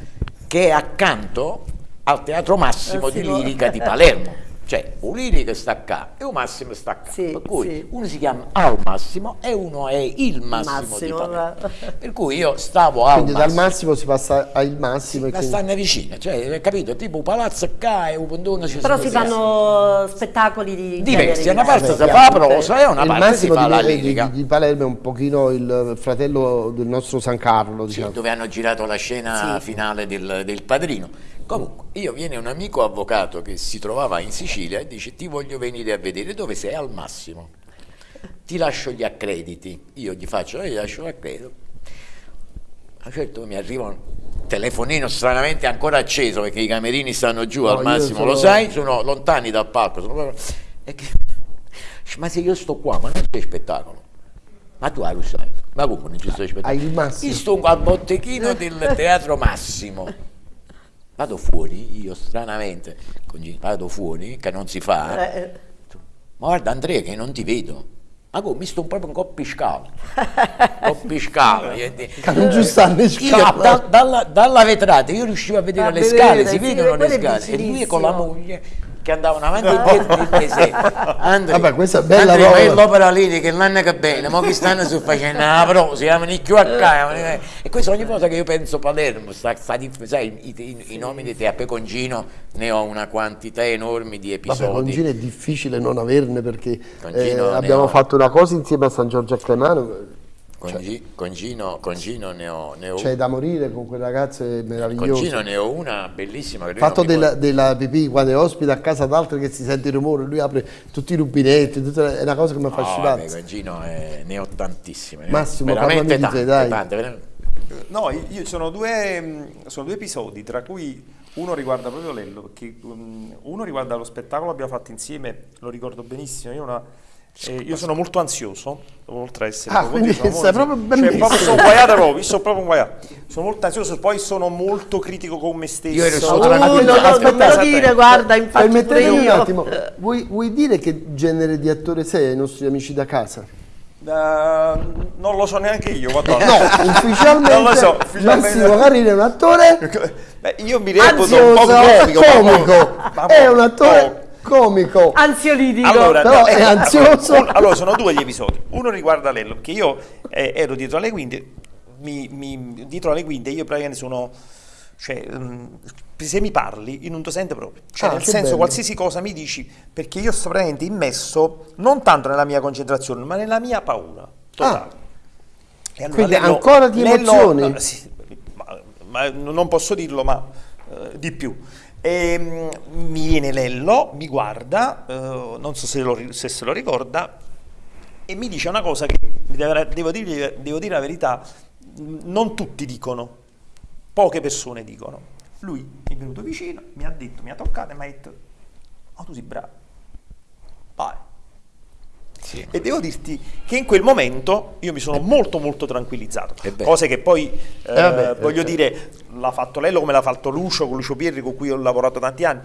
che è accanto al Teatro Massimo, Massimo. di Lirica di Palermo *laughs* Cioè, Ulini che sta qua e un Massimo sta qua. Sì, per cui sì. uno si chiama al Massimo e uno è il Massimo, massimo di Palermo. Per cui io stavo al Quindi dal Massimo si passa al Massimo. Sì, ma stanno vicino, cioè, capito? Tipo un palazzo qua e un pondono ci Però si fanno spettacoli di diversi. Una parte si fa la prosa e una il parte si fa di, la lirica. Di, di, Palermo è un pochino il fratello del nostro San Carlo, diciamo. Sì, dove hanno girato la scena finale del, del Padrino. Comunque, io viene un amico avvocato che si trovava in Sicilia e dice ti voglio venire a vedere dove sei al massimo. Ti lascio gli accrediti. Io gli faccio, io gli lascio l'accredito. A un certo mi arriva un telefonino stranamente ancora acceso perché i camerini stanno giù no, al massimo, sono... lo sai, sono lontani dal palco. Sono... Che... Ma se io sto qua, ma non c'è spettacolo. Ma tu lo sai, ma come non ci sto spettacolo? Io sto al botteghino del Teatro Massimo vado fuori, io stranamente, vado fuori, che non si fa, eh, eh. ma guarda Andrea che non ti vedo. Ma come mi sto proprio un po' piscato, un po' piscato. *laughs* non giustamente io da, dalla, dalla, vetrata io riuscivo a vedere a le vedere, scale, si vedono le scale, e lui con la moglie che andavano avanti e dietro di mese. Andrea, Vabbè, questa è bella Andrea, roba. l'opera lì che non è che bene, ma che stanno su facendo la pro, si chiamano i QH. E questo ogni volta che io penso Palermo, sta, sta, sai, i, i, i, nomi di te a Pecongino ne ho una quantità enorme di episodi. Vabbè, Pecongino è difficile non averne perché eh, abbiamo ho... fatto una cosa insieme a San Giorgio a Cremano con, cioè, G, con, Gino, con, Gino, ne ho, ne ho C'è da morire con quel ragazzo, è meraviglioso. Con Gino ne ho una bellissima. Che Fatto della, della pipì quando è ospite a casa d'altri che si sente il rumore, lui apre tutti i rubinetti, tutta, è una cosa che mi fa no, con Gino è, ne ho tantissime. Massimo, veramente tante, dai. Tante, veramente. No, io, sono, due, sono due episodi, tra cui uno riguarda proprio Lello, perché um, uno riguarda lo spettacolo che abbiamo fatto insieme, lo ricordo benissimo, io una eh, io sono molto ansioso, oltre a essere ah, quindi sei molto, proprio cioè, proprio sono guaiato proprio, sono proprio guaiato. Sono molto ansioso, poi sono molto critico con me stesso. Io ero solo oh, no, no, aspetta, non dire, guarda, infatti Permettetemi un attimo, vuoi, vuoi, dire che genere di attore sei ai nostri amici da casa? Uh, non lo so neanche io. no, *laughs* ufficialmente, non lo so, ufficialmente. Massimo Carino è un attore. *laughs* Beh, io mi reputo un po' comico. comico. È un attore comico. Ansiolitico. Allora, però no, è ansioso. Un, allora, sono due gli episodi. Uno riguarda Lello, che io eh, ero dietro alle quinte, mi, mi, dietro alle quinte io praticamente sono... Cioè, um, se mi parli, io non ti sento proprio. Cioè, ah, nel senso, bello. qualsiasi cosa mi dici, perché io sto praticamente immesso non tanto nella mia concentrazione, ma nella mia paura totale. Ah. Allora, Quindi Lello, ancora di emozioni? Lello, sì, ma, ma, non posso dirlo, ma uh, di più. E, mm, mi viene Lello, mi guarda, eh, non so se, lo, se, se, lo ricorda, e mi dice una cosa che devo dire, devo dire la verità, non tutti dicono, poche persone dicono. Lui è venuto vicino, mi ha detto, mi ha toccato e mi ha detto, oh tu sei bravo, vai. Sì. E devo dirti che in quel momento io mi sono molto molto tranquillizzato, cose che poi eh, eh vabbè, voglio dire l'ha fatto Lello come l'ha fatto Lucio, con Lucio Pierri con cui ho lavorato tanti anni.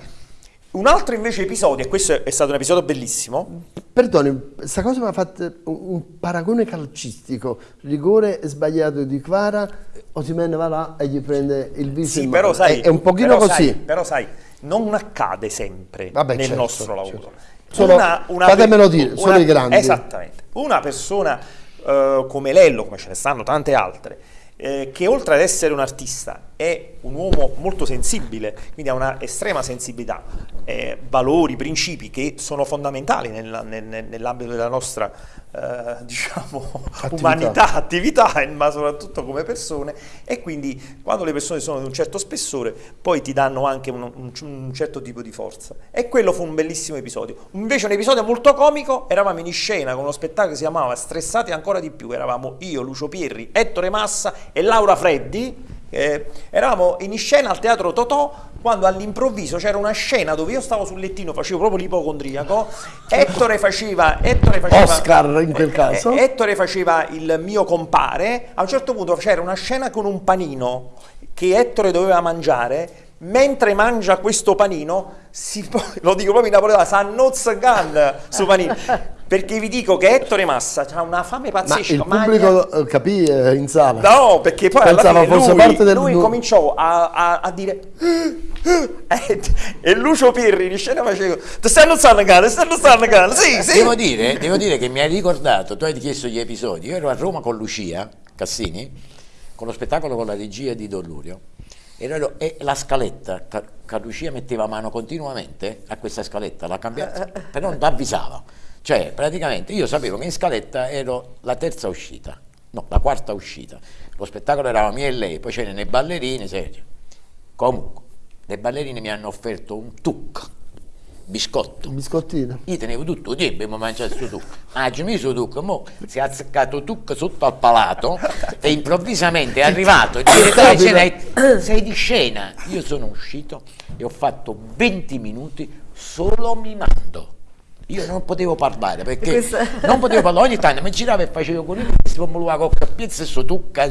Un altro invece episodio, e questo è stato un episodio bellissimo. Perdoni, questa cosa mi ha fatto un paragone calcistico, rigore sbagliato di Quara, Osimene va là e gli prende il viso sì, però sai, è, è, un pochino così. Sai, però sai, non accade sempre Vabbè, nel certo, nostro lavoro. Certo. Sono, una, una fatemelo dire, una, sono i grandi. Esattamente. Una persona uh, come Lello, come ce ne stanno tante altre, eh, che oltre ad essere un artista è un uomo molto sensibile, quindi ha una estrema sensibilità, eh, valori, principi che sono fondamentali nel, nel, nell'ambito della nostra eh, diciamo, attività. umanità, attività, *laughs* ma soprattutto come persone e quindi quando le persone sono di un certo spessore poi ti danno anche un, un, un certo tipo di forza. E quello fu un bellissimo episodio. Invece un episodio molto comico, eravamo in scena con uno spettacolo che si chiamava Stressati ancora di più, eravamo io, Lucio Pierri, Ettore Massa e Laura Freddi eh, eravamo in scena al teatro Totò quando all'improvviso c'era una scena dove io stavo sul lettino, facevo proprio l'ipocondriaco, *laughs* Ettore faceva, Ettore faceva... Oscar in quel caso. Eh, Ettore faceva il mio compare, a un certo punto c'era una scena con un panino che Ettore doveva mangiare, mentre mangia questo panino, si, *laughs* lo dico proprio in napoletano, s'annozza gan su panino perché vi dico che Ettore Massa ha una fame pazzesca. Ma il pubblico magna... Capì eh, in sala? No, perché poi Pensava alla fine lui, parte del... lui cominciò a, a, a dire *laughs* eh, e Lucio Pirri in scena faceva ti stanno stanno cane, stanno stanno cane, sì, sì. Devo dire, devo dire che mi hai ricordato, tu hai chiesto gli episodi, io ero a Roma con Lucia Cassini, con lo spettacolo con la regia di Don Lurio, e la scaletta, che Lucia metteva mano continuamente a questa scaletta, la cambiava, *laughs* però non ti avvisava. Cioè, praticamente io sapevo che in scaletta ero la terza uscita, no, la quarta uscita. Lo spettacolo eravamo mia e lei, poi c'erano le ballerine, serio. Comunque, le ballerine mi hanno offerto un tuc, biscotto. Un biscottino. Io tenevo tutto, io abbiamo mangiato questo tuc. Ah, ci messo tuc, mo si è azzeccato tuc sotto al palato e improvvisamente è arrivato il direttore scena, sei di scena. Io sono uscito e ho fatto 20 minuti solo mimando. Io non potevo parlare perché Questa... non potevo parlare. Ogni tanto mi giravo e facevo con lui si può muovere con la piazza e tucca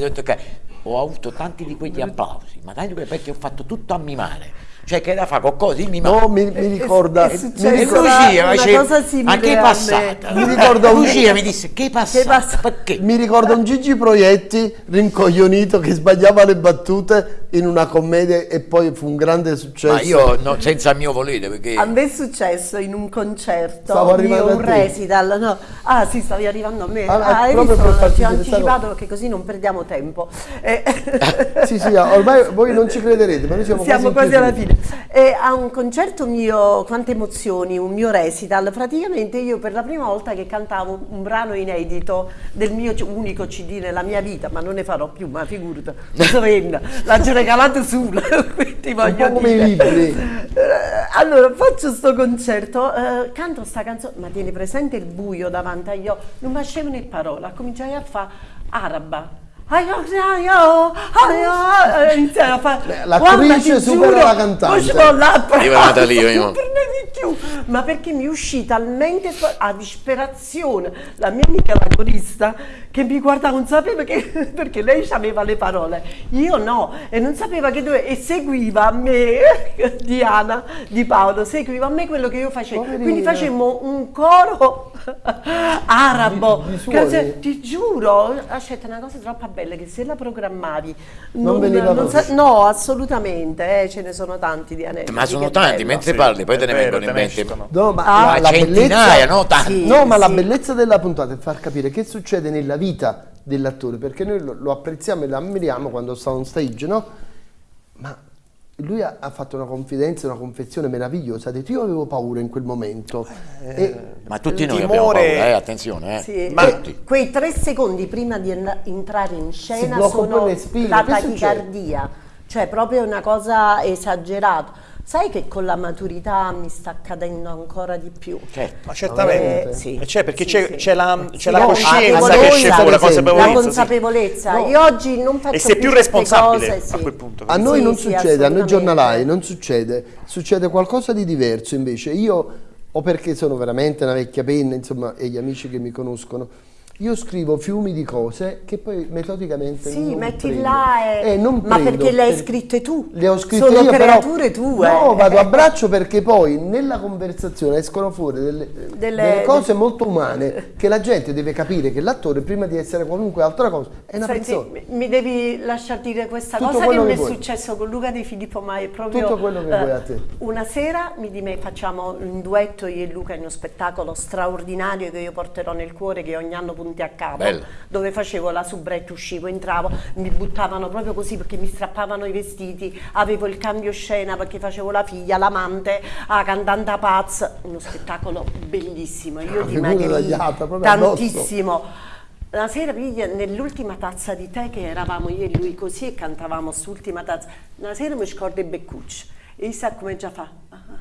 ho avuto tanti di quegli applausi ma tanti perché ho fatto tutto a mimare cioè che da fa qualcosa di mimare no mi, mi ricorda è, è mi ricorda Lucia dice, ma che è passata? mi ricorda un... Lucia mi disse che è passata? perché? Mi ricorda un Gigi Proietti rincoglionito che sbagliava le battute in una commedia e poi fu un grande successo. Ma io no, senza mio volere perché a me è successo in un concerto Stavo io un resital no. ah sì stavi arrivando a me. Ah, ah hai visto? ti ho anticipato perché così non perdiamo tempo. *laughs* Eh. sì sì ormai voi non ci crederete ma noi siamo, siamo quasi, quasi alla fine e a un concerto mio, quante emozioni, un mio recital, praticamente io per la prima volta che cantavo un brano inedito del mio unico CD nella mia vita, ma non ne farò più, ma figurati, *laughs* l'ha già regalato sulla, *laughs* quindi voglio come i libri. Eh, allora, faccio sto concerto, eh, canto sta canzone, ma tieni presente il buio davanti agli occhi, non mi né parola, cominciai a fare araba iniziare a fare. L'attrice supera la cantante. io vado lì io ma perché mi uscì talmente a disperazione la mia amica la corista che mi guardava non sapeva che *laughs* perché lei aveva le parole. Io no e non sapeva che doveva e seguiva a me *laughs* Diana di Paolo seguiva a me quello che io facevo. Poverina. quindi facemmo un coro *laughs* arabo. Di, di ti giuro aspetta una cosa troppo bella che se la programmavi non, non, non sa, no assolutamente eh, ce ne sono tanti di anelli ma sono tanti bello. mentre sì, parli poi te ne vengono in mente no ma, ah, la, la bellezza no, sì, no, ma sì. la bellezza della puntata è far capire che succede nella vita dell'attore perché noi lo, lo apprezziamo e lo ammiriamo quando sta on stage no? ma lui ha, ha, fatto una confidenza, una confessione meravigliosa. Ha detto: Io avevo paura in quel momento. Eh, e, ma tutti noi timore... abbiamo paura, eh, attenzione. Eh. Sì, ma tutti. quei tre secondi prima di entrare in scena sono la tachicardia, cioè proprio una cosa esagerata. Sai che con la maturità mi sta accadendo ancora di più. Certo, ma certamente. Eh, sì, c'è perché sì, c'è, sì. la, sì, la, coscienza che esce fuori, la consapevolezza. La consapevolezza. No. Io oggi non faccio e sei più, più responsabile cose, a quel punto. A noi non succede, a noi giornalai non succede. Succede qualcosa di diverso invece. Io, o perché sono veramente una vecchia penna, insomma, e gli amici che mi conoscono, io scrivo fiumi di cose che poi metodicamente sì, non metti prendo. là e... eh, non ma perché le hai scritte tu le ho scritte sono io creature però, tue no vado a braccio perché poi nella conversazione escono fuori delle, delle, delle cose molto umane che la gente deve capire che l'attore prima di essere qualunque altra cosa è una Senti, persona mi devi lasciar dire questa Tutto cosa che mi è vuoi. successo con Luca Di Filippo ma è proprio Tutto quello che uh, vuoi a te una sera mi di me facciamo un duetto io e Luca in uno spettacolo straordinario che io porterò nel cuore che ogni anno punti a capo Bello. dove facevo la soubrette, uscivo, entravo, mi buttavano proprio così perché mi strappavano i vestiti, avevo il cambio scena perché facevo la figlia, l'amante, la cantante pazza, uno spettacolo bellissimo, io dimagrii tantissimo. La sera nell'ultima tazza di tè che eravamo io e lui così e cantavamo sull'ultima tazza, una sera mi scordo i beccucci e sa come già fa, ah, ah,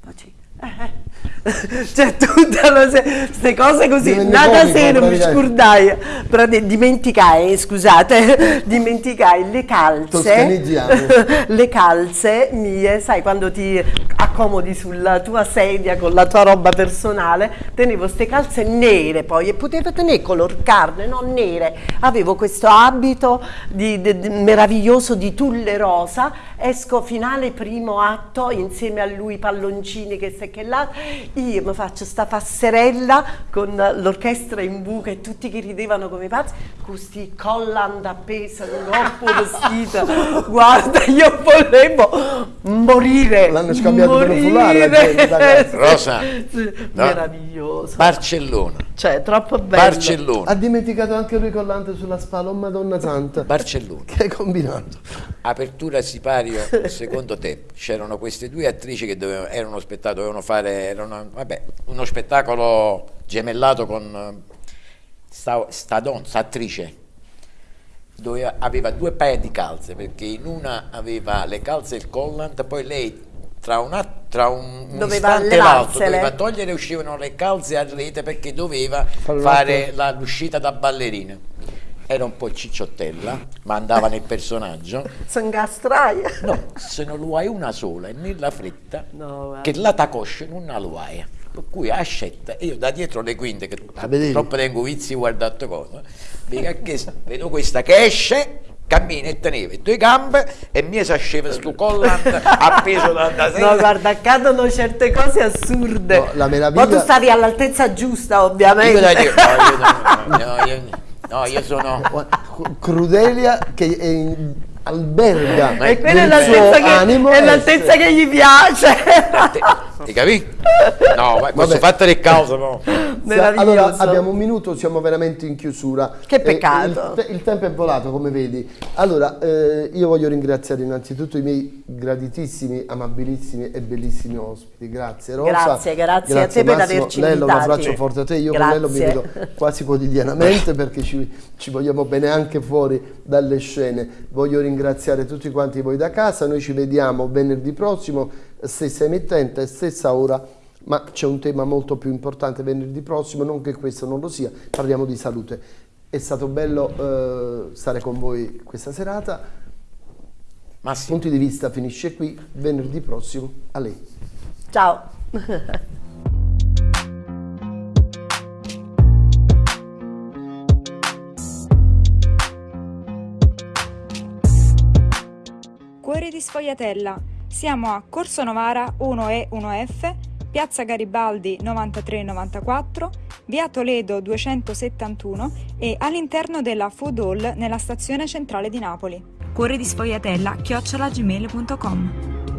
faccio *laughs* cioè tutte queste cose così nada sera mi scordai dimenticai scusate *laughs* dimenticai le calze. *laughs* Le calze mie sai quando ti accomodi sulla tua sedia con la tua roba personale tenevo queste calze nere poi e potevo tenere color carne non nere. Avevo questo abito di, di, di, meraviglioso di tulle rosa esco finale primo atto insieme a lui palloncini che si che là, io mi faccio sta passerella con l'orchestra in buca e tutti che ridevano come pazzi, questi collant appesa, un corpo vestito, guarda, io volevo morire. L'hanno scambiato per un foulard. Rosa, sì, no. meraviglioso. Barcellona. Cioè, troppo bello. Barcellona. Ha dimenticato anche lui collante sulla spalla, oh Madonna Santa. Barcellona. Che hai combinato? Apertura sipario, *laughs* secondo te, c'erano queste due attrici che dovevano, erano spettacolo, dovevano fare erano, vabbè, uno spettacolo gemellato con sta, sta attrice. Doveva, aveva due paia di calze perché in una aveva le calze e il collant, poi lei tra, una, tra un, un istante e l'altro doveva togliere uscivano le calze a rete perché doveva fare l'uscita da ballerina era un po' cicciottella ma andava nel personaggio. *laughs* Sangastraia no, se non lo hai una sola e nella fretta no, che la tacosce non la lo hai. Per cui ascetta io da dietro le quinte che ah, troppo tengo vizi guardato cosa vedo questa che esce cammina e teneva due gambe e mi sceva sto collant *laughs* appeso da, da No, guarda, accadono certe cose assurde. No, la meraviglia... Ma tu stavi all'altezza giusta, ovviamente. Io dire, no, io, no, *laughs* io, no, io sono... *laughs* Crudelia che è in alberga e quella è l'altezza che, che, gli piace ti capi? no posso fatta le cause no. allora abbiamo un minuto siamo veramente in chiusura. Che peccato. il, il, tempo è volato come vedi. Allora eh, io voglio ringraziare innanzitutto i miei graditissimi amabilissimi e bellissimi ospiti. Grazie Rosa. Grazie grazie, grazie a te Massimo. per averci Lello, un abbraccio forte a te. Io grazie. con Lello mi vedo quasi quotidianamente perché ci, ci vogliamo bene anche fuori dalle scene. Voglio ringraziare tutti quanti voi da casa, noi ci vediamo venerdì prossimo, stessa emittente, stessa ora, ma c'è un tema molto più importante venerdì prossimo, non che questo non lo sia, parliamo di salute. È stato bello eh, stare con voi questa serata. Massimo. Punti di vista finisce qui, venerdì prossimo, a lei. Ciao. Cuore di Sfogliatella. Siamo a Corso Novara 1E 1F, Piazza Garibaldi 9394, Via Toledo 271 e all'interno della Food Hall nella stazione centrale di Napoli. Cuore di Sfogliatella chiocciolagmail.com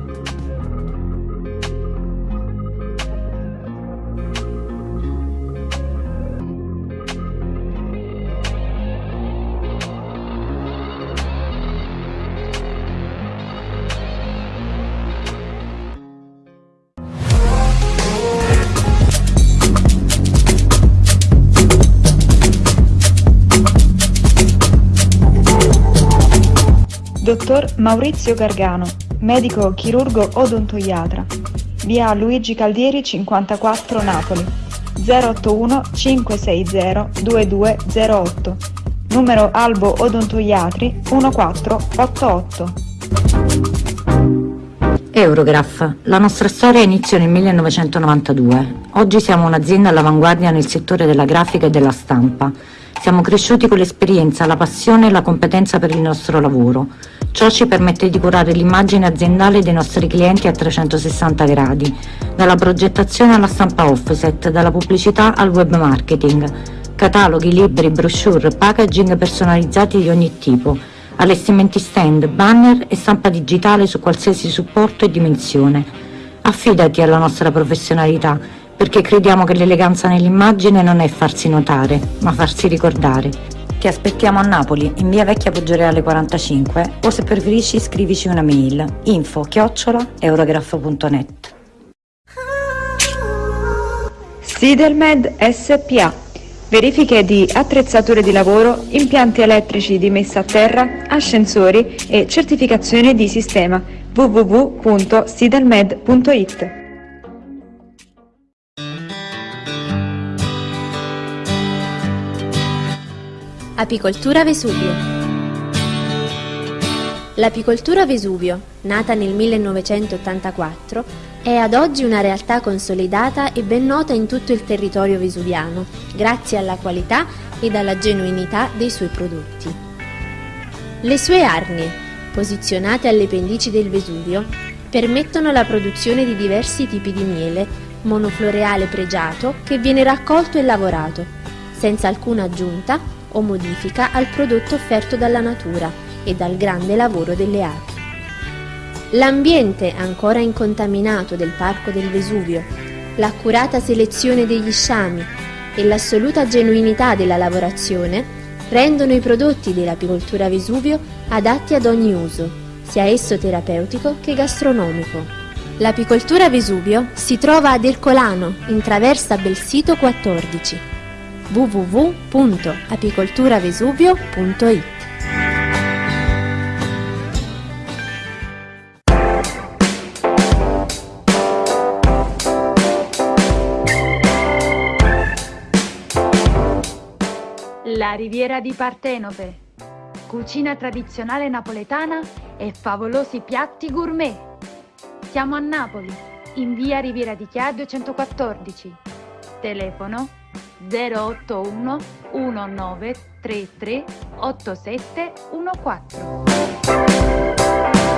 Dottor Maurizio Gargano, medico chirurgo odontoiatra. Via Luigi Caldieri 54 Napoli. 081 560 2208. Numero Albo Odontoiatri 1488. Eurograph. La nostra storia iniziò nel 1992. Oggi siamo un'azienda all'avanguardia nel settore della grafica e della stampa. Siamo cresciuti con l'esperienza, la passione e la competenza per il nostro lavoro. Ciò ci permette di curare l'immagine aziendale dei nostri clienti a 360 gradi, dalla progettazione alla stampa offset, dalla pubblicità al web marketing, cataloghi, libri, brochure, packaging personalizzati di ogni tipo, allestimenti stand, banner e stampa digitale su qualsiasi supporto e dimensione. Affidati alla nostra professionalità, perché crediamo che l'eleganza nell'immagine non è farsi notare, ma farsi ricordare. Ti aspettiamo a Napoli, in via Vecchia Poggioreale 45 o se preferisci scrivici una mail info chiocciola eurograph.net Sidelmed SPA Verifiche di attrezzature di lavoro, impianti elettrici di messa a terra, ascensori e certificazione di sistema www.sidelmed.it Apicoltura Vesuvio L'apicoltura Vesuvio, nata nel 1984, è ad oggi una realtà consolidata e ben nota in tutto il territorio vesuviano, grazie alla qualità ed alla genuinità dei suoi prodotti. Le sue arnie, posizionate alle pendici del Vesuvio, permettono la produzione di diversi tipi di miele, monofloreale pregiato che viene raccolto e lavorato, senza alcuna aggiunta o modifica al prodotto offerto dalla natura e dal grande lavoro delle api. L'ambiente ancora incontaminato del Parco del Vesuvio, l'accurata selezione degli sciami e l'assoluta genuinità della lavorazione rendono i prodotti dell'apicoltura Vesuvio adatti ad ogni uso, sia esso terapeutico che gastronomico. L'apicoltura Vesuvio si trova ad Ercolano, in traversa Belsito 14 www.apicolturavesuvio.it La riviera di Partenope. Cucina tradizionale napoletana e favolosi piatti gourmet. Siamo a Napoli, in via Riviera di Chia 214. Telefono 081 1933 8714.